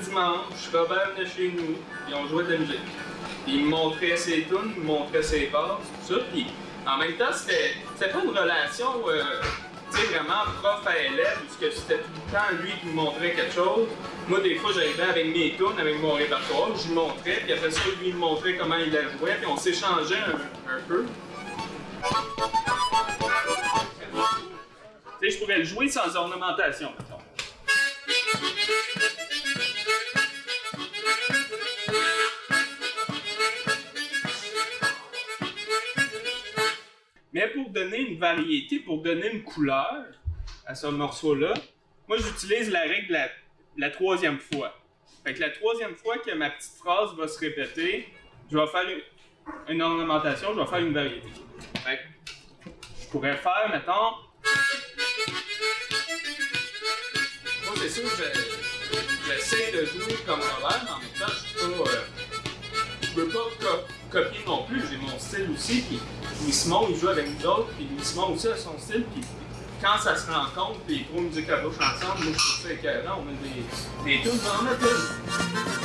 dimanche, Robert venait chez nous, puis on jouait de la musique. Puis il me montrait ses tunes, il me montrait ses passes, tout ça. Puis en même temps, c'était pas une relation, euh, vraiment prof à élève, puisque c'était tout le temps lui qui me montrait quelque chose. Moi, des fois, j'arrivais avec mes tunes, avec mon répertoire, je lui montrais, puis après ça, lui me montrait comment il la jouait, puis on s'échangeait un, un peu. Tu sais, je pourrais le jouer sans ornementation, Mais pour donner une variété, pour donner une couleur à ce morceau-là, moi j'utilise la règle la, troisième fois. Fait que la troisième fois que ma petite phrase va se répéter, je vais faire une, ornementation, je vais faire une variété. Fait que je pourrais faire, mettons. Moi, c'est sûr j'essaie de jouer comme Robert, mais en même temps, je pas. euh, je veux pas copier non plus, j'ai mon style aussi, puis Louis Simon, il joue avec nous autres, puis Louis Simon aussi a son style, puis quand ça se rencontre, puis les trois musiques à bouche ensemble, moi je trouve ça écœurant, on a des, des tunes, on en a.